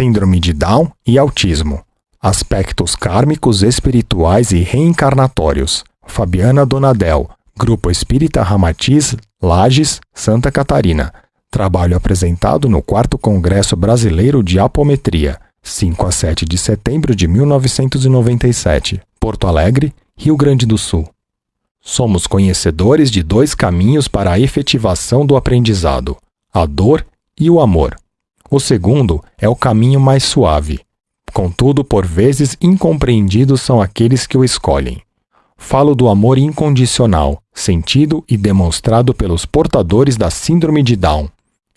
Síndrome de Down e autismo. Aspectos kármicos, espirituais e reencarnatórios. Fabiana Donadel, Grupo Espírita Ramatiz, Lages, Santa Catarina. Trabalho apresentado no 4 Congresso Brasileiro de Apometria, 5 a 7 de setembro de 1997. Porto Alegre, Rio Grande do Sul. Somos conhecedores de dois caminhos para a efetivação do aprendizado: a dor e o amor. O segundo é o caminho mais suave. Contudo, por vezes incompreendidos são aqueles que o escolhem. Falo do amor incondicional, sentido e demonstrado pelos portadores da Síndrome de Down,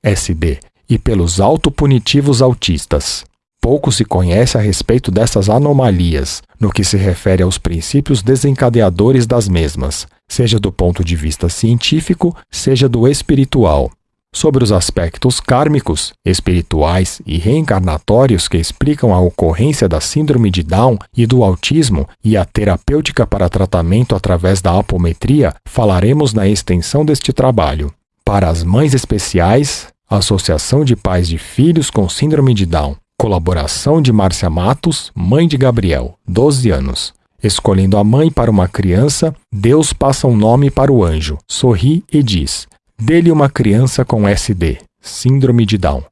SD, e pelos autopunitivos autistas. Pouco se conhece a respeito dessas anomalias, no que se refere aos princípios desencadeadores das mesmas, seja do ponto de vista científico, seja do espiritual sobre os aspectos kármicos, espirituais e reencarnatórios que explicam a ocorrência da síndrome de Down e do autismo e a terapêutica para tratamento através da apometria, falaremos na extensão deste trabalho. Para as mães especiais, Associação de Pais de Filhos com Síndrome de Down. Colaboração de Márcia Matos, mãe de Gabriel, 12 anos. Escolhendo a mãe para uma criança, Deus passa um nome para o anjo, sorri e diz: Dele uma criança com SD, Síndrome de Down.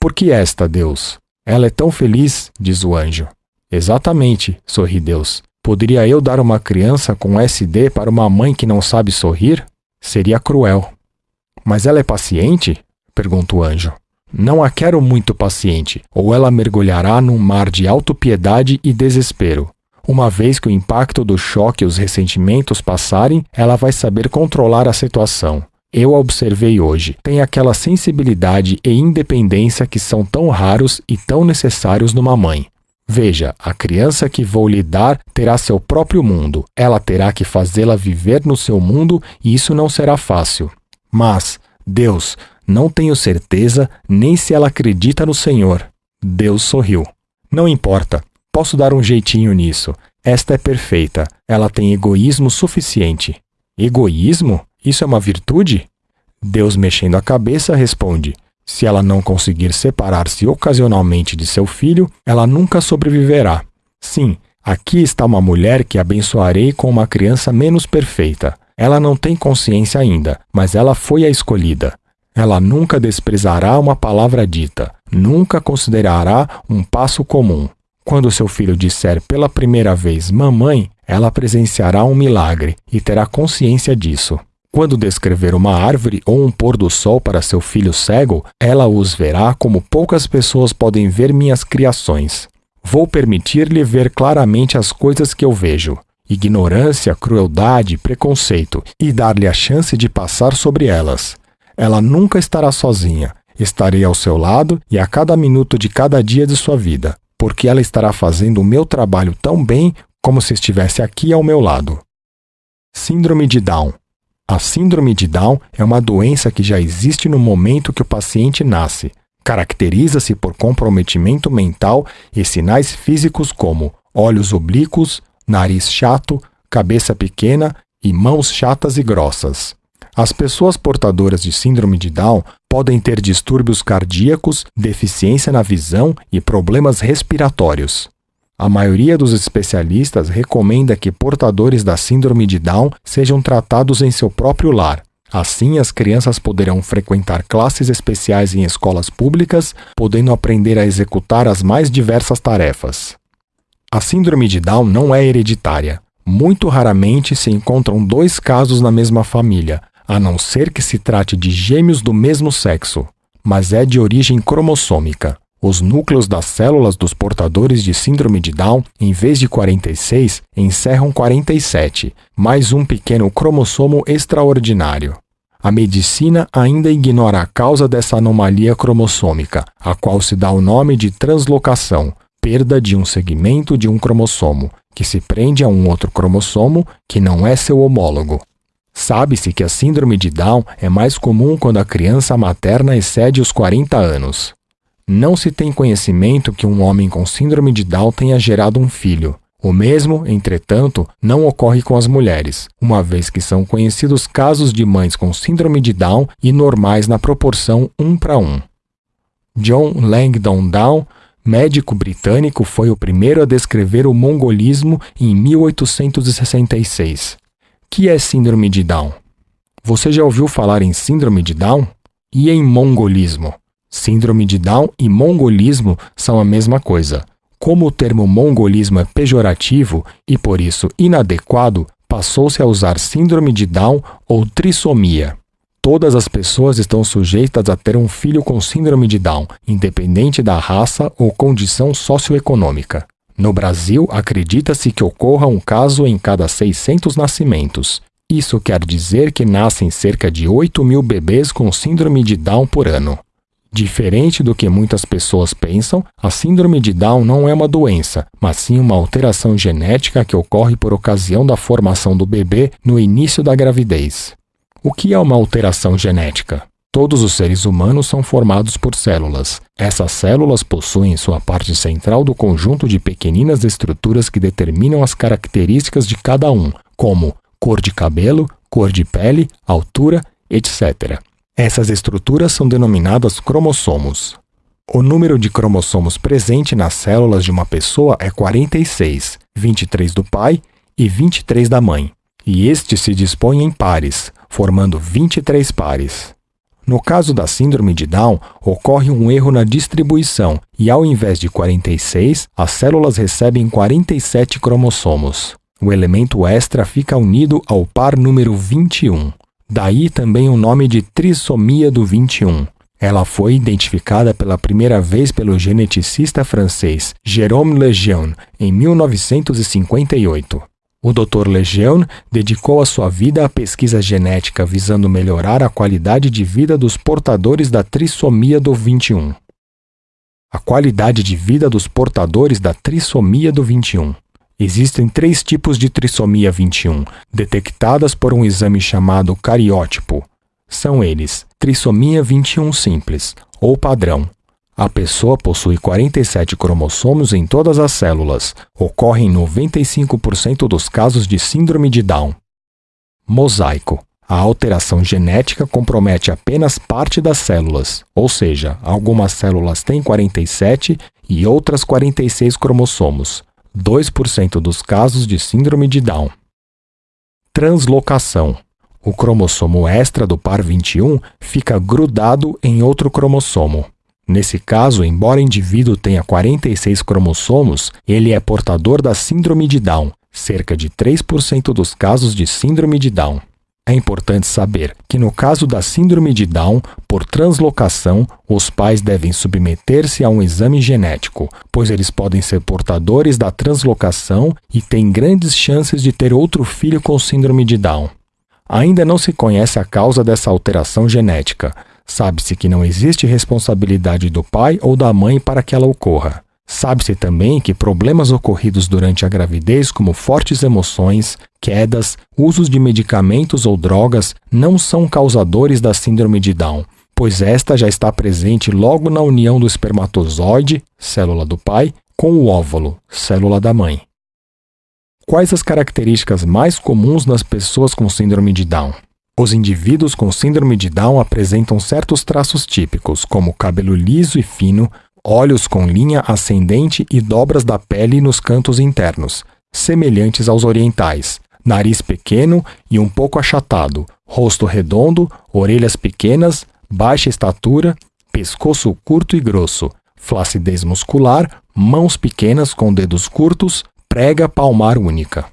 Por que esta, Deus? Ela é tão feliz, diz o anjo. Exatamente, sorri Deus. Poderia eu dar uma criança com SD para uma mãe que não sabe sorrir? Seria cruel. Mas ela é paciente? pergunta o anjo. Não a quero muito paciente, ou ela mergulhará num mar de autopiedade e desespero. Uma vez que o impacto do choque e os ressentimentos passarem, ela vai saber controlar a situação. Eu observei hoje. Tem aquela sensibilidade e independência que são tão raros e tão necessários numa mãe. Veja, a criança que vou lhe dar terá seu próprio mundo. Ela terá que fazê-la viver no seu mundo e isso não será fácil. Mas, Deus, não tenho certeza nem se ela acredita no Senhor. Deus sorriu. Não importa, posso dar um jeitinho nisso. Esta é perfeita. Ela tem egoísmo suficiente. Egoísmo? Isso é uma virtude? Deus, mexendo a cabeça, responde: Se ela não conseguir separar-se ocasionalmente de seu filho, ela nunca sobreviverá. Sim, aqui está uma mulher que abençoarei com uma criança menos perfeita. Ela não tem consciência ainda, mas ela foi a escolhida. Ela nunca desprezará uma palavra dita, nunca considerará um passo comum. Quando seu filho disser pela primeira vez mamãe, ela presenciará um milagre e terá consciência disso. Quando descrever uma árvore ou um pôr do sol para seu filho cego, ela os verá como poucas pessoas podem ver minhas criações. Vou permitir-lhe ver claramente as coisas que eu vejo, ignorância, crueldade, preconceito, e dar-lhe a chance de passar sobre elas. Ela nunca estará sozinha. Estarei ao seu lado e a cada minuto de cada dia de sua vida, porque ela estará fazendo o meu trabalho tão bem como se estivesse aqui ao meu lado. Síndrome de Down a síndrome de Down é uma doença que já existe no momento que o paciente nasce. Caracteriza-se por comprometimento mental e sinais físicos como olhos oblíquos, nariz chato, cabeça pequena e mãos chatas e grossas. As pessoas portadoras de síndrome de Down podem ter distúrbios cardíacos, deficiência na visão e problemas respiratórios. A maioria dos especialistas recomenda que portadores da síndrome de Down sejam tratados em seu próprio lar. Assim, as crianças poderão frequentar classes especiais em escolas públicas, podendo aprender a executar as mais diversas tarefas. A síndrome de Down não é hereditária. Muito raramente se encontram dois casos na mesma família, a não ser que se trate de gêmeos do mesmo sexo, mas é de origem cromossômica. Os núcleos das células dos portadores de síndrome de Down, em vez de 46, encerram 47, mais um pequeno cromossomo extraordinário. A medicina ainda ignora a causa dessa anomalia cromossômica, a qual se dá o nome de translocação, perda de um segmento de um cromossomo, que se prende a um outro cromossomo que não é seu homólogo. Sabe-se que a síndrome de Down é mais comum quando a criança materna excede os 40 anos. Não se tem conhecimento que um homem com síndrome de Down tenha gerado um filho. O mesmo, entretanto, não ocorre com as mulheres, uma vez que são conhecidos casos de mães com síndrome de Down e normais na proporção 1 para 1. John Langdon Down, médico britânico, foi o primeiro a descrever o mongolismo em 1866. Que é síndrome de Down? Você já ouviu falar em síndrome de Down? E em mongolismo? Síndrome de Down e mongolismo são a mesma coisa. Como o termo mongolismo é pejorativo e por isso inadequado, passou-se a usar síndrome de Down ou trissomia. Todas as pessoas estão sujeitas a ter um filho com síndrome de Down, independente da raça ou condição socioeconômica. No Brasil, acredita-se que ocorra um caso em cada 600 nascimentos. Isso quer dizer que nascem cerca de 8 mil bebês com síndrome de Down por ano. Diferente do que muitas pessoas pensam, a síndrome de Down não é uma doença, mas sim uma alteração genética que ocorre por ocasião da formação do bebê no início da gravidez. O que é uma alteração genética? Todos os seres humanos são formados por células. Essas células possuem sua parte central do conjunto de pequeninas estruturas que determinam as características de cada um, como cor de cabelo, cor de pele, altura, etc. Essas estruturas são denominadas cromossomos. O número de cromossomos presente nas células de uma pessoa é 46, 23 do pai e 23 da mãe, e estes se dispõem em pares, formando 23 pares. No caso da síndrome de Down, ocorre um erro na distribuição e, ao invés de 46, as células recebem 47 cromossomos. O elemento extra fica unido ao par número 21. Daí também o nome de trissomia do 21. Ela foi identificada pela primeira vez pelo geneticista francês Jérôme Lejeune em 1958. O Dr. Lejeune dedicou a sua vida à pesquisa genética visando melhorar a qualidade de vida dos portadores da trissomia do 21. A qualidade de vida dos portadores da trissomia do 21. Existem três tipos de trissomia 21, detectadas por um exame chamado cariótipo. São eles: trissomia 21 simples, ou padrão. A pessoa possui 47 cromossomos em todas as células. Ocorre em 95% dos casos de síndrome de Down. Mosaico. A alteração genética compromete apenas parte das células, ou seja, algumas células têm 47 e outras 46 cromossomos. 2% dos casos de síndrome de Down. Translocação. O cromossomo extra do par 21 fica grudado em outro cromossomo. Nesse caso, embora o indivíduo tenha 46 cromossomos, ele é portador da síndrome de Down, cerca de 3% dos casos de síndrome de Down. É importante saber que, no caso da síndrome de Down, por translocação, os pais devem submeter-se a um exame genético, pois eles podem ser portadores da translocação e têm grandes chances de ter outro filho com síndrome de Down. Ainda não se conhece a causa dessa alteração genética. Sabe-se que não existe responsabilidade do pai ou da mãe para que ela ocorra. Sabe-se também que problemas ocorridos durante a gravidez, como fortes emoções, quedas, usos de medicamentos ou drogas, não são causadores da síndrome de Down, pois esta já está presente logo na união do espermatozoide, célula do pai, com o óvulo, célula da mãe. Quais as características mais comuns nas pessoas com síndrome de Down? Os indivíduos com síndrome de Down apresentam certos traços típicos, como cabelo liso e fino, olhos com linha ascendente e dobras da pele nos cantos internos, semelhantes aos orientais, nariz pequeno e um pouco achatado, rosto redondo, orelhas pequenas, baixa estatura, pescoço curto e grosso, flacidez muscular, mãos pequenas com dedos curtos, prega palmar única.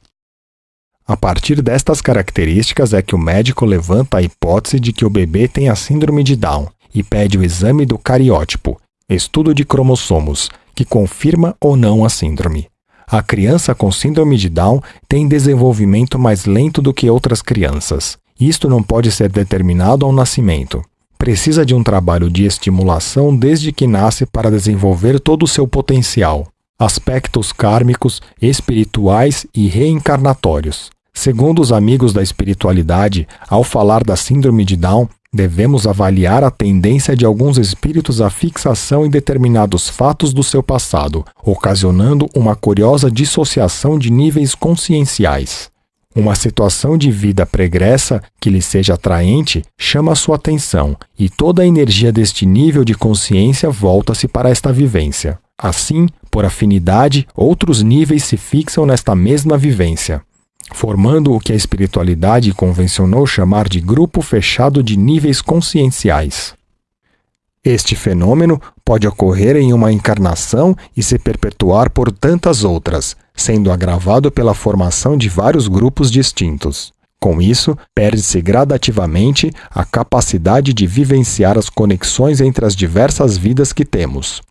A partir destas características é que o médico levanta a hipótese de que o bebê tem a síndrome de Down e pede o exame do cariótipo, estudo de cromossomos, que confirma ou não a síndrome. A criança com síndrome de Down tem desenvolvimento mais lento do que outras crianças. Isto não pode ser determinado ao nascimento. Precisa de um trabalho de estimulação desde que nasce para desenvolver todo o seu potencial. Aspectos kármicos, espirituais e reencarnatórios. Segundo os amigos da espiritualidade, ao falar da síndrome de Down, Devemos avaliar a tendência de alguns espíritos à fixação em determinados fatos do seu passado, ocasionando uma curiosa dissociação de níveis conscienciais. Uma situação de vida pregressa que lhe seja atraente chama sua atenção e toda a energia deste nível de consciência volta-se para esta vivência. Assim, por afinidade, outros níveis se fixam nesta mesma vivência, formando o que a espiritualidade convencionou chamar de grupo fechado de níveis conscienciais. Este fenômeno pode ocorrer em uma encarnação e se perpetuar por tantas outras, sendo agravado pela formação de vários grupos distintos. Com isso, perde-se gradativamente a capacidade de vivenciar as conexões entre as diversas vidas que temos.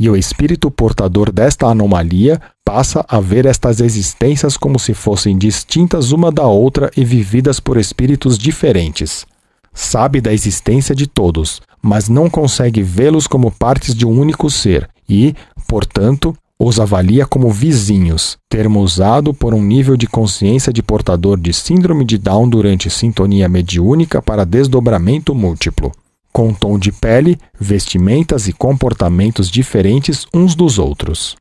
E o espírito portador desta anomalia passa a ver estas existências como se fossem distintas uma da outra e vividas por espíritos diferentes. Sabe da existência de todos, mas não consegue vê-los como partes de um único ser e, portanto, os avalia como vizinhos, termo usado por um nível de consciência de portador de síndrome de Down durante sintonia mediúnica para desdobramento múltiplo, com tom de pele, vestimentas e comportamentos diferentes uns dos outros.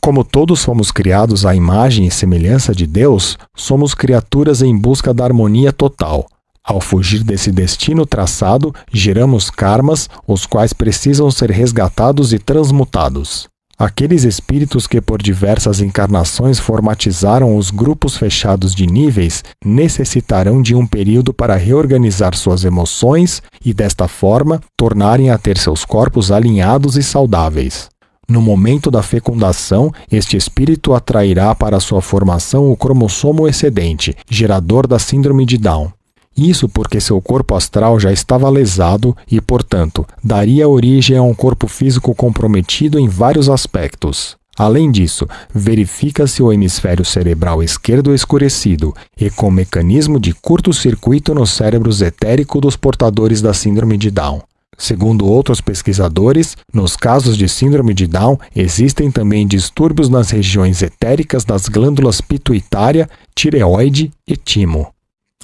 Como todos fomos criados à imagem e semelhança de Deus, somos criaturas em busca da harmonia total. Ao fugir desse destino traçado, geramos karmas, os quais precisam ser resgatados e transmutados. Aqueles espíritos que por diversas encarnações formatizaram os grupos fechados de níveis necessitarão de um período para reorganizar suas emoções e, desta forma, tornarem a ter seus corpos alinhados e saudáveis. No momento da fecundação, este espírito atrairá para sua formação o cromossomo excedente, gerador da síndrome de Down. Isso porque seu corpo astral já estava lesado e, portanto, daria origem a um corpo físico comprometido em vários aspectos. Além disso, verifica-se o hemisfério cerebral esquerdo escurecido e com mecanismo de curto-circuito nos cérebros etérico dos portadores da síndrome de Down. Segundo outros pesquisadores, nos casos de síndrome de Down existem também distúrbios nas regiões etéricas das glândulas pituitária, tireoide e timo.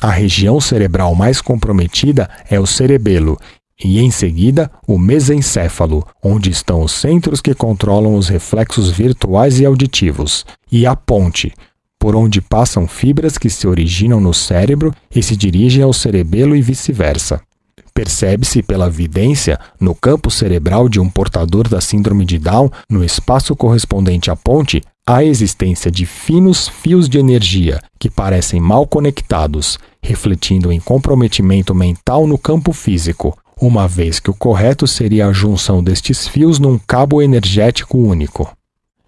A região cerebral mais comprometida é o cerebelo e, em seguida, o mesencéfalo, onde estão os centros que controlam os reflexos virtuais e auditivos, e a ponte, por onde passam fibras que se originam no cérebro e se dirigem ao cerebelo e vice-versa. Percebe-se pela vidência, no campo cerebral de um portador da síndrome de Down, no espaço correspondente à ponte, a existência de finos fios de energia que parecem mal conectados, refletindo em comprometimento mental no campo físico, uma vez que o correto seria a junção destes fios num cabo energético único.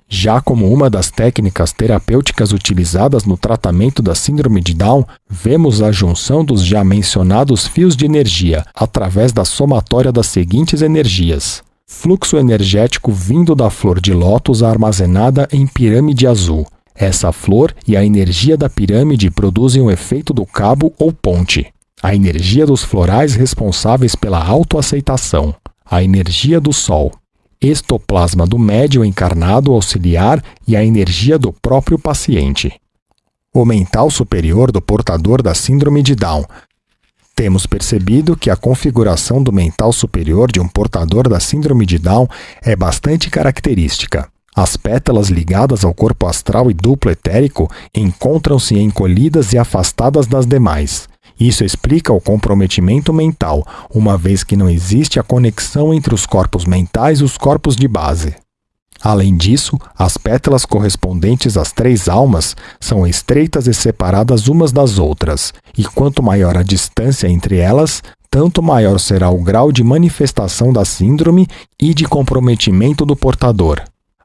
Já como uma das técnicas terapêuticas utilizadas no tratamento da síndrome de Down, vemos a junção dos já mencionados fios de energia através da somatória das seguintes energias: fluxo energético vindo da flor de lótus armazenada em pirâmide azul. Essa flor e a energia da pirâmide produzem o efeito do cabo ou ponte. A energia dos florais responsáveis pela autoaceitação. A energia do sol. Estoplasma do médio encarnado auxiliar e a energia do próprio paciente. O mental superior do portador da síndrome de Down temos percebido que a configuração do mental superior de um portador da síndrome de Down é bastante característica. As pétalas ligadas ao corpo astral e duplo etérico encontram-se encolhidas e afastadas das demais. Isso explica o comprometimento mental, uma vez que não existe a conexão entre os corpos mentais e os corpos de base. Além disso, as pétalas correspondentes às três almas são estreitas e separadas umas das outras, e quanto maior a distância entre elas, tanto maior será o grau de manifestação da síndrome e de comprometimento do portador.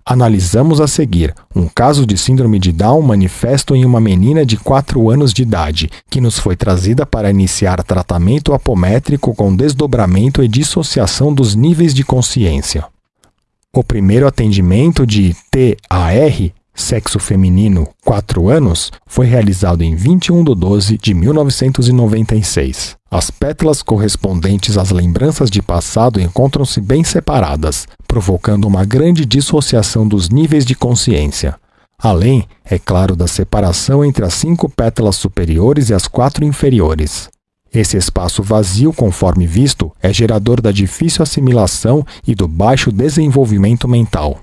Analisamos a seguir um caso de síndrome de Down manifesto em uma menina de 4 anos de idade, que nos foi trazida para iniciar tratamento apométrico com desdobramento e dissociação dos níveis de consciência. O primeiro atendimento de TAR, sexo feminino, 4 anos, foi realizado em 21 de 12 de 1996. As pétalas correspondentes às lembranças de passado encontram-se bem separadas, provocando uma grande dissociação dos níveis de consciência. Além, é claro, da separação entre as cinco pétalas superiores e as quatro inferiores. Esse espaço vazio, conforme visto, é gerador da difícil assimilação e do baixo desenvolvimento mental.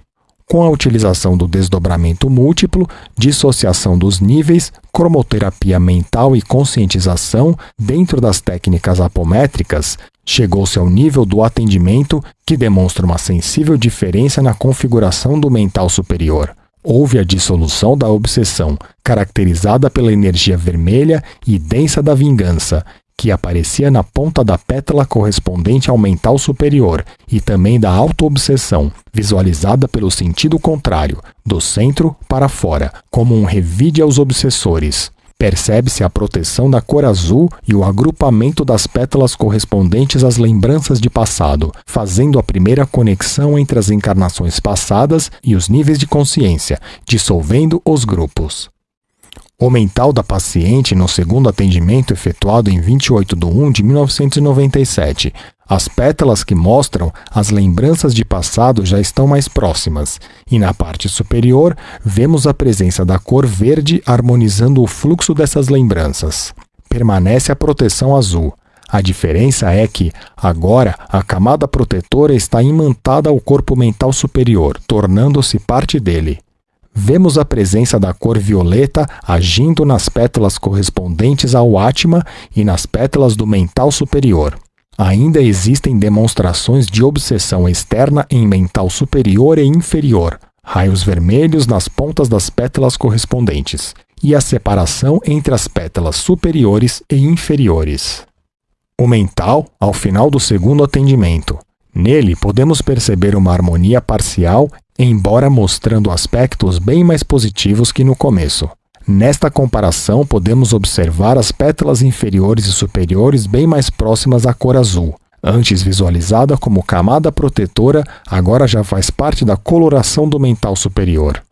Com a utilização do desdobramento múltiplo, dissociação dos níveis, cromoterapia mental e conscientização, dentro das técnicas apométricas, Chegou-se ao nível do atendimento que demonstra uma sensível diferença na configuração do mental superior. Houve a dissolução da obsessão, caracterizada pela energia vermelha e densa da vingança, que aparecia na ponta da pétala correspondente ao mental superior, e também da autoobsessão, visualizada pelo sentido contrário, do centro para fora, como um revide aos obsessores. Percebe-se a proteção da cor azul e o agrupamento das pétalas correspondentes às lembranças de passado, fazendo a primeira conexão entre as encarnações passadas e os níveis de consciência, dissolvendo os grupos. O mental da paciente no segundo atendimento efetuado em 28 de 1 de 1997. As pétalas que mostram as lembranças de passado já estão mais próximas, e na parte superior vemos a presença da cor verde harmonizando o fluxo dessas lembranças. Permanece a proteção azul. A diferença é que, agora, a camada protetora está imantada ao corpo mental superior, tornando-se parte dele vemos a presença da cor violeta agindo nas pétalas correspondentes ao Atma e nas pétalas do mental superior. Ainda existem demonstrações de obsessão externa em mental superior e inferior, raios vermelhos nas pontas das pétalas correspondentes, e a separação entre as pétalas superiores e inferiores. O mental, ao final do segundo atendimento. Nele podemos perceber uma harmonia parcial embora mostrando aspectos bem mais positivos que no começo. Nesta comparação, podemos observar as pétalas inferiores e superiores bem mais próximas à cor azul. Antes visualizada como camada protetora, agora já faz parte da coloração do mental superior.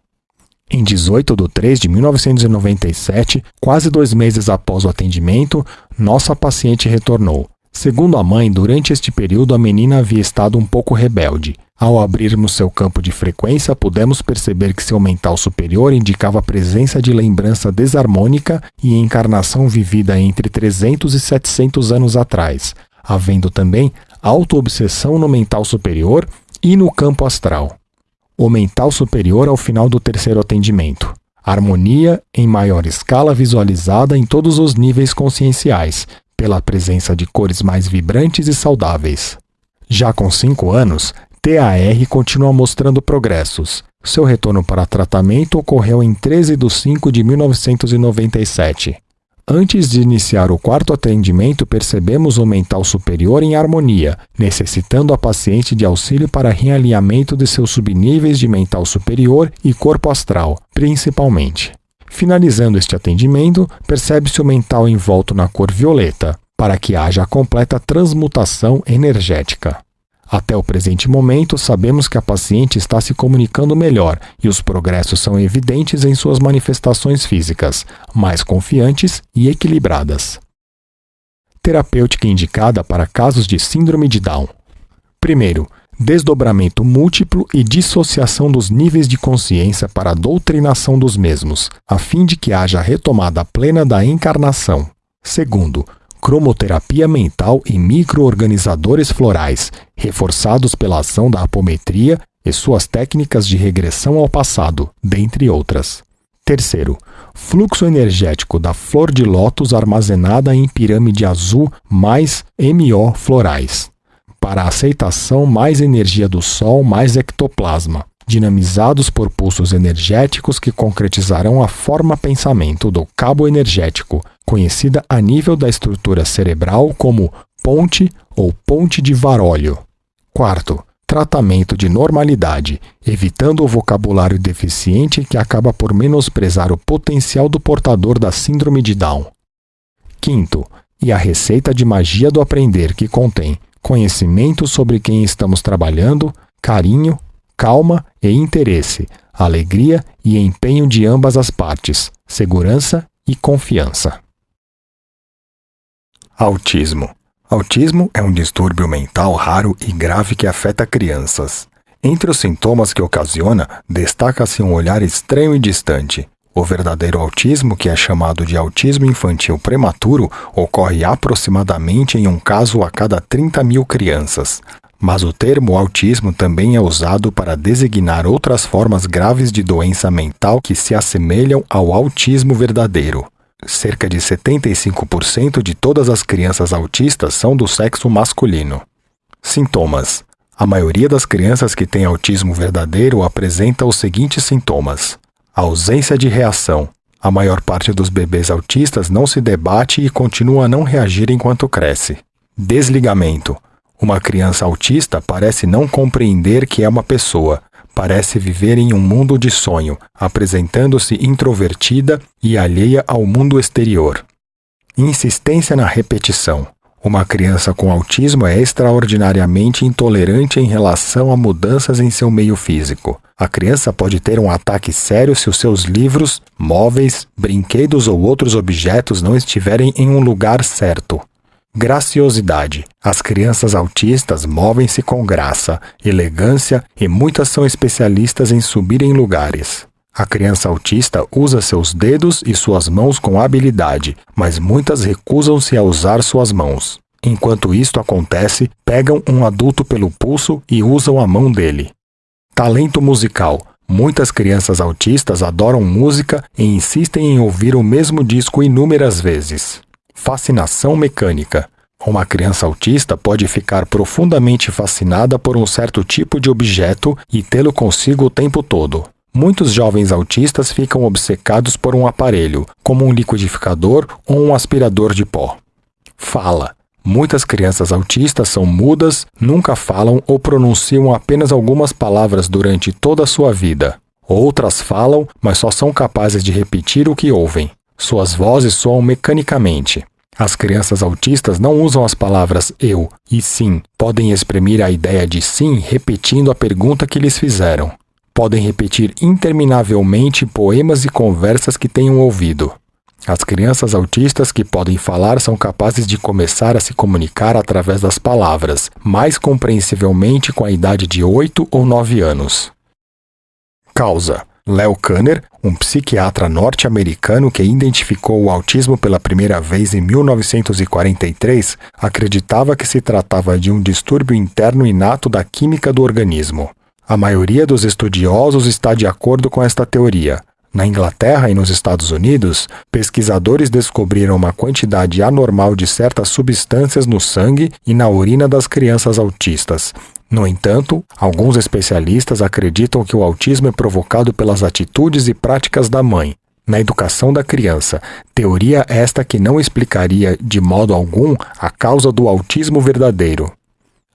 Em 18 de 3 de 1997, quase dois meses após o atendimento, nossa paciente retornou. Segundo a mãe, durante este período a menina havia estado um pouco rebelde. Ao abrirmos seu campo de frequência, pudemos perceber que seu mental superior indicava a presença de lembrança desarmônica e encarnação vivida entre 300 e 700 anos atrás, havendo também autoobsessão no mental superior e no campo astral. O mental superior ao final do terceiro atendimento. Harmonia em maior escala visualizada em todos os níveis conscienciais, pela presença de cores mais vibrantes e saudáveis. Já com 5 anos, TAR continua mostrando progressos. Seu retorno para tratamento ocorreu em 13 de 5 de 1997. Antes de iniciar o quarto atendimento, percebemos o mental superior em harmonia, necessitando a paciente de auxílio para realinhamento de seus subníveis de mental superior e corpo astral, principalmente. Finalizando este atendimento, percebe-se o mental envolto na cor violeta, para que haja a completa transmutação energética. Até o presente momento, sabemos que a paciente está se comunicando melhor e os progressos são evidentes em suas manifestações físicas, mais confiantes e equilibradas. Terapêutica indicada para casos de Síndrome de Down. Primeiro, desdobramento múltiplo e dissociação dos níveis de consciência para a doutrinação dos mesmos, a fim de que haja retomada plena da encarnação. Segundo, cromoterapia mental e microorganizadores florais, reforçados pela ação da apometria e suas técnicas de regressão ao passado, dentre outras. Terceiro, fluxo energético da flor de lótus armazenada em pirâmide azul mais MO florais. Para aceitação, mais energia do Sol, mais ectoplasma, dinamizados por pulsos energéticos que concretizarão a forma pensamento do cabo energético, conhecida a nível da estrutura cerebral como ponte ou ponte de Varólio. Quarto, tratamento de normalidade, evitando o vocabulário deficiente que acaba por menosprezar o potencial do portador da síndrome de Down. Quinto, e a receita de magia do aprender que contém conhecimento sobre quem estamos trabalhando, carinho, calma e interesse, alegria e empenho de ambas as partes, segurança e confiança. Autismo. Autismo é um distúrbio mental raro e grave que afeta crianças. Entre os sintomas que ocasiona, destaca-se um olhar estranho e distante. O verdadeiro autismo, que é chamado de autismo infantil prematuro, ocorre aproximadamente em um caso a cada 30 mil crianças. Mas o termo autismo também é usado para designar outras formas graves de doença mental que se assemelham ao autismo verdadeiro. Cerca de 75% de todas as crianças autistas são do sexo masculino. Sintomas: A maioria das crianças que têm autismo verdadeiro apresenta os seguintes sintomas: ausência de reação. A maior parte dos bebês autistas não se debate e continua a não reagir enquanto cresce. Desligamento. Uma criança autista parece não compreender que é uma pessoa, parece viver em um mundo de sonho, apresentando-se introvertida e alheia ao mundo exterior. Insistência na repetição. Uma criança com autismo é extraordinariamente intolerante em relação a mudanças em seu meio físico. A criança pode ter um ataque sério se os seus livros, móveis, brinquedos ou outros objetos não estiverem em um lugar certo. Graciosidade. As crianças autistas movem-se com graça, elegância e muitas são especialistas em subir em lugares. A criança autista usa seus dedos e suas mãos com habilidade, mas muitas recusam-se a usar suas mãos. Enquanto isto acontece, pegam um adulto pelo pulso e usam a mão dele. Talento musical. Muitas crianças autistas adoram música e insistem em ouvir o mesmo disco inúmeras vezes. Fascinação mecânica. Uma criança autista pode ficar profundamente fascinada por um certo tipo de objeto e tê-lo consigo o tempo todo. Muitos jovens autistas ficam obcecados por um aparelho, como um liquidificador ou um aspirador de pó. Fala. Muitas crianças autistas são mudas, nunca falam ou pronunciam apenas algumas palavras durante toda a sua vida. Outras falam, mas só são capazes de repetir o que ouvem. Suas vozes soam mecanicamente. As crianças autistas não usam as palavras eu e sim, podem exprimir a ideia de sim repetindo a pergunta que lhes fizeram. Podem repetir interminavelmente poemas e conversas que tenham ouvido. As crianças autistas que podem falar são capazes de começar a se comunicar através das palavras, mais compreensivelmente com a idade de 8 ou 9 anos. Causa: Leo Kanner, um psiquiatra norte-americano que identificou o autismo pela primeira vez em 1943, acreditava que se tratava de um distúrbio interno inato da química do organismo. A maioria dos estudiosos está de acordo com esta teoria. Na Inglaterra e nos Estados Unidos, pesquisadores descobriram uma quantidade anormal de certas substâncias no sangue e na urina das crianças autistas, no entanto, alguns especialistas acreditam que o autismo é provocado pelas atitudes e práticas da mãe, na educação da criança, teoria esta que não explicaria de modo algum a causa do autismo verdadeiro.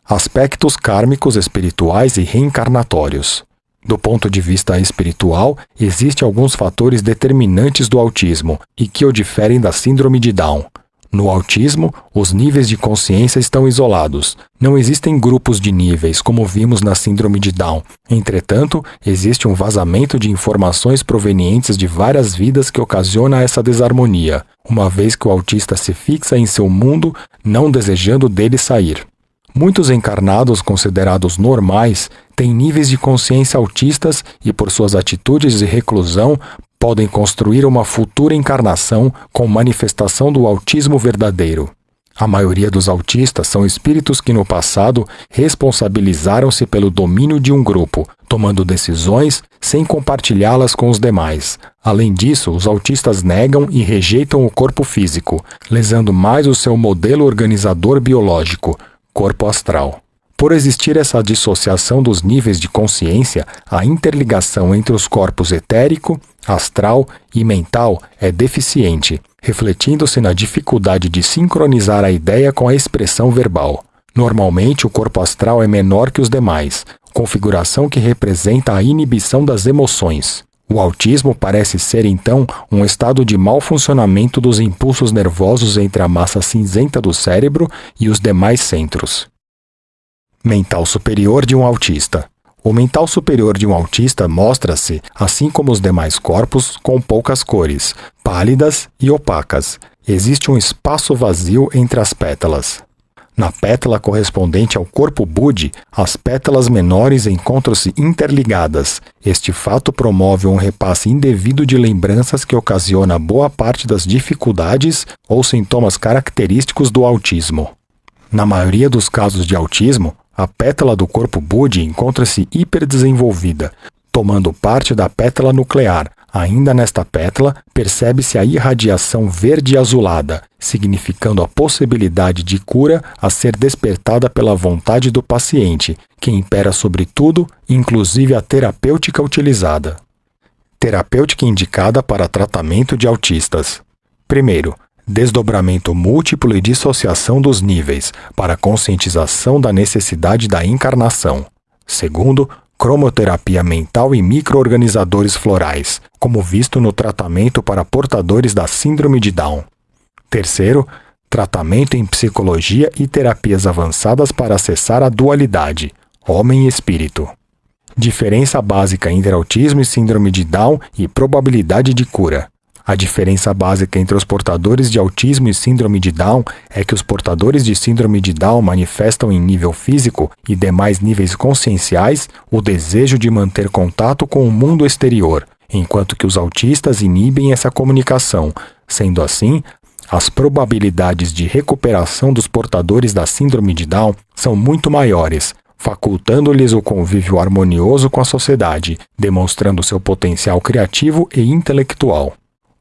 Aspectos kármicos espirituais e reencarnatórios. Do ponto de vista espiritual, existem alguns fatores determinantes do autismo e que o diferem da síndrome de Down. No autismo, os níveis de consciência estão isolados. Não existem grupos de níveis, como vimos na síndrome de Down. Entretanto, existe um vazamento de informações provenientes de várias vidas que ocasiona essa desarmonia, uma vez que o autista se fixa em seu mundo, não desejando dele sair. Muitos encarnados considerados normais têm níveis de consciência autistas e, por suas atitudes de reclusão, podem construir uma futura encarnação com manifestação do autismo verdadeiro. A maioria dos autistas são espíritos que no passado responsabilizaram-se pelo domínio de um grupo, tomando decisões sem compartilhá-las com os demais. Além disso, os autistas negam e rejeitam o corpo físico, lesando mais o seu modelo organizador biológico, corpo astral. Por existir essa dissociação dos níveis de consciência, a interligação entre os corpos etérico, astral e mental é deficiente, refletindo-se na dificuldade de sincronizar a ideia com a expressão verbal. Normalmente, o corpo astral é menor que os demais, configuração que representa a inibição das emoções. O autismo parece ser, então, um estado de mau funcionamento dos impulsos nervosos entre a massa cinzenta do cérebro e os demais centros. Mental superior de um autista. O mental superior de um autista mostra-se, assim como os demais corpos, com poucas cores, pálidas e opacas. Existe um espaço vazio entre as pétalas. Na pétala correspondente ao corpo Budi, as pétalas menores encontram-se interligadas. Este fato promove um repasse indevido de lembranças que ocasiona boa parte das dificuldades ou sintomas característicos do autismo. Na maioria dos casos de autismo, a pétala do corpo Budi encontra-se hiperdesenvolvida, tomando parte da pétala nuclear, Ainda nesta pétala, percebe-se a irradiação verde azulada, significando a possibilidade de cura a ser despertada pela vontade do paciente, que impera sobre tudo, inclusive a terapêutica utilizada. Terapêutica indicada para tratamento de autistas. Primeiro, desdobramento múltiplo e dissociação dos níveis, para conscientização da necessidade da encarnação. Segundo, cromoterapia mental e microorganizadores florais, como visto no tratamento para portadores da síndrome de Down. Terceiro, tratamento em psicologia e terapias avançadas para acessar a dualidade, homem e espírito. Diferença básica entre autismo e síndrome de Down e probabilidade de cura. A diferença básica entre os portadores de autismo e síndrome de Down é que os portadores de síndrome de Down manifestam em nível físico e demais níveis conscienciais o desejo de manter contato com o mundo exterior, enquanto que os autistas inibem essa comunicação. Sendo assim, as probabilidades de recuperação dos portadores da síndrome de Down são muito maiores, facultando-lhes o convívio harmonioso com a sociedade, demonstrando seu potencial criativo e intelectual.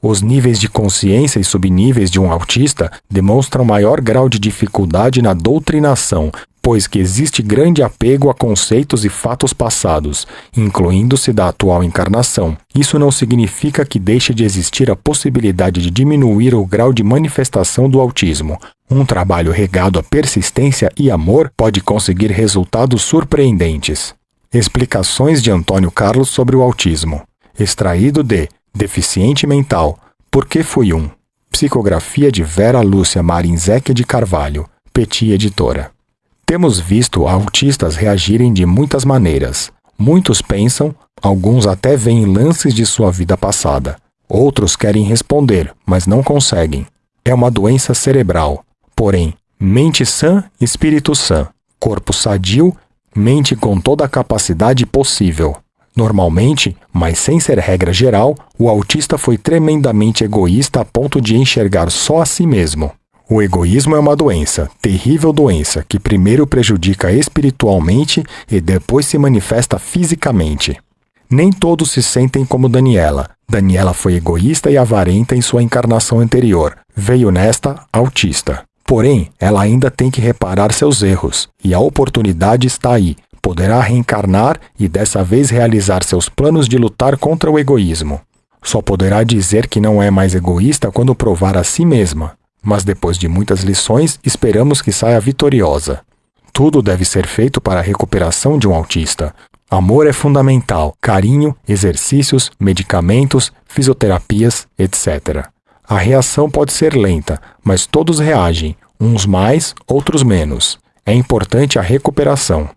Os níveis de consciência e subníveis de um autista demonstram maior grau de dificuldade na doutrinação, pois que existe grande apego a conceitos e fatos passados, incluindo-se da atual encarnação. Isso não significa que deixe de existir a possibilidade de diminuir o grau de manifestação do autismo. Um trabalho regado a persistência e amor pode conseguir resultados surpreendentes. Explicações de Antônio Carlos sobre o autismo. Extraído de Deficiente mental. Por que fui um? Psicografia de Vera Lúcia Marinzec de Carvalho, Petit Editora. Temos visto autistas reagirem de muitas maneiras. Muitos pensam, alguns até veem lances de sua vida passada. Outros querem responder, mas não conseguem. É uma doença cerebral. Porém, mente sã, espírito sã. Corpo sadio, mente com toda a capacidade possível. Normalmente, mas sem ser regra geral, o autista foi tremendamente egoísta a ponto de enxergar só a si mesmo. O egoísmo é uma doença, terrível doença, que primeiro prejudica espiritualmente e depois se manifesta fisicamente. Nem todos se sentem como Daniela. Daniela foi egoísta e avarenta em sua encarnação anterior. Veio nesta autista. Porém, ela ainda tem que reparar seus erros, e a oportunidade está aí, poderá reencarnar e dessa vez realizar seus planos de lutar contra o egoísmo. Só poderá dizer que não é mais egoísta quando provar a si mesma, mas depois de muitas lições, esperamos que saia vitoriosa. Tudo deve ser feito para a recuperação de um autista. Amor é fundamental, carinho, exercícios, medicamentos, fisioterapias, etc. A reação pode ser lenta, mas todos reagem, uns mais, outros menos. É importante a recuperação.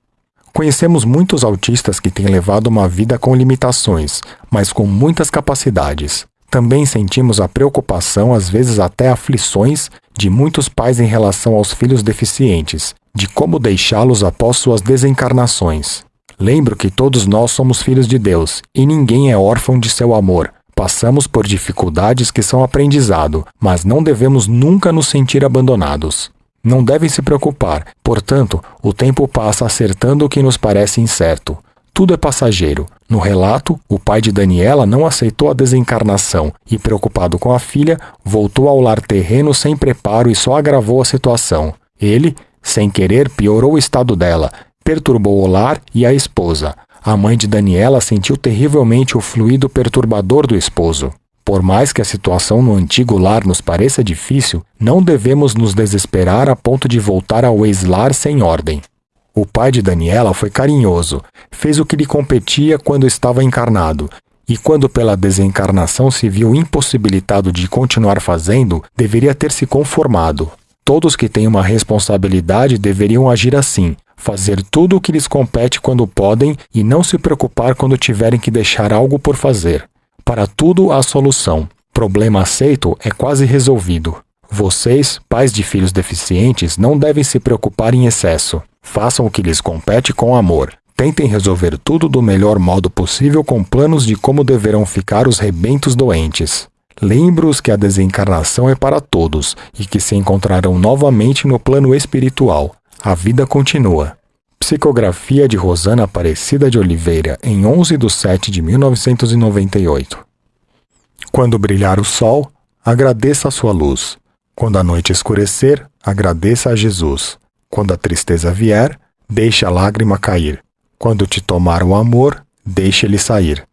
Conhecemos muitos autistas que têm levado uma vida com limitações, mas com muitas capacidades. Também sentimos a preocupação, às vezes até aflições, de muitos pais em relação aos filhos deficientes, de como deixá-los após suas desencarnações. Lembro que todos nós somos filhos de Deus e ninguém é órfão de seu amor. Passamos por dificuldades que são aprendizado, mas não devemos nunca nos sentir abandonados. Não devem se preocupar, portanto, o tempo passa acertando o que nos parece incerto. Tudo é passageiro. No relato, o pai de Daniela não aceitou a desencarnação e, preocupado com a filha, voltou ao lar terreno sem preparo e só agravou a situação. Ele, sem querer, piorou o estado dela, perturbou o lar e a esposa. A mãe de Daniela sentiu terrivelmente o fluido perturbador do esposo. Por mais que a situação no antigo lar nos pareça difícil, não devemos nos desesperar a ponto de voltar ao ex-lar sem ordem. O pai de Daniela foi carinhoso, fez o que lhe competia quando estava encarnado, e quando pela desencarnação se viu impossibilitado de continuar fazendo, deveria ter se conformado. Todos que têm uma responsabilidade deveriam agir assim, fazer tudo o que lhes compete quando podem e não se preocupar quando tiverem que deixar algo por fazer. Para tudo há solução. Problema aceito é quase resolvido. Vocês, pais de filhos deficientes, não devem se preocupar em excesso. Façam o que lhes compete com amor. Tentem resolver tudo do melhor modo possível com planos de como deverão ficar os rebentos doentes. Lembre-os que a desencarnação é para todos e que se encontrarão novamente no plano espiritual. A vida continua. Psicografia de Rosana Aparecida de Oliveira, em 11 de 7 de 1998. Quando brilhar o sol, agradeça a sua luz. Quando a noite escurecer, agradeça a Jesus. Quando a tristeza vier, deixe a lágrima cair. Quando te tomar o amor, deixe ele sair.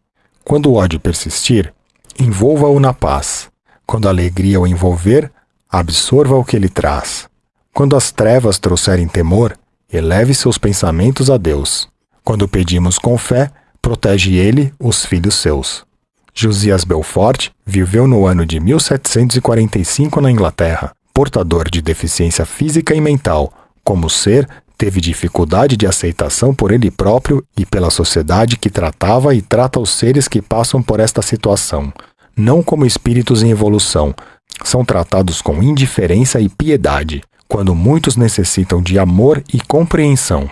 Quando o ódio persistir, envolva-o na paz. Quando a alegria o envolver, absorva o que ele traz. Quando as trevas trouxerem temor, eleve seus pensamentos a Deus. Quando pedimos com fé, protege ele os filhos seus. Josias Belfort viveu no ano de 1745 na Inglaterra. Portador de deficiência física e mental, como ser, teve dificuldade de aceitação por ele próprio e pela sociedade que tratava e trata os seres que passam por esta situação, não como espíritos em evolução, são tratados com indiferença e piedade, quando muitos necessitam de amor e compreensão.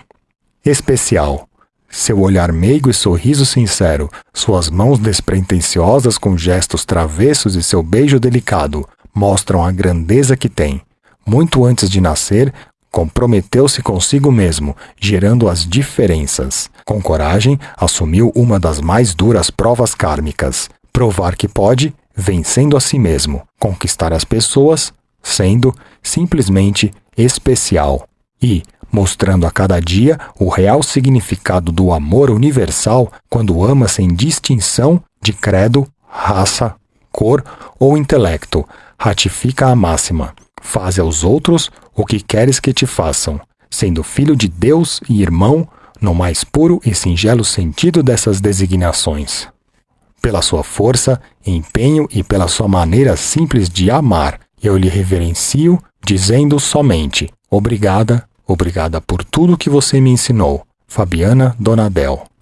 Especial. Seu olhar meigo e sorriso sincero, suas mãos despretensiosas com gestos travessos e seu beijo delicado mostram a grandeza que tem. Muito antes de nascer, comprometeu-se consigo mesmo, gerando as diferenças. Com coragem, assumiu uma das mais duras provas kármicas: provar que pode, vencendo a si mesmo, conquistar as pessoas, sendo simplesmente especial. E, mostrando a cada dia o real significado do amor universal quando ama sem distinção de credo, raça, cor ou intelecto, ratifica a máxima: faze aos outros o que queres que te façam, sendo filho de Deus e irmão no mais puro e singelo sentido dessas designações. Pela sua força, empenho e pela sua maneira simples de amar, eu lhe reverencio, dizendo somente: Obrigada, Obrigada por tudo que você me ensinou. Fabiana Donadel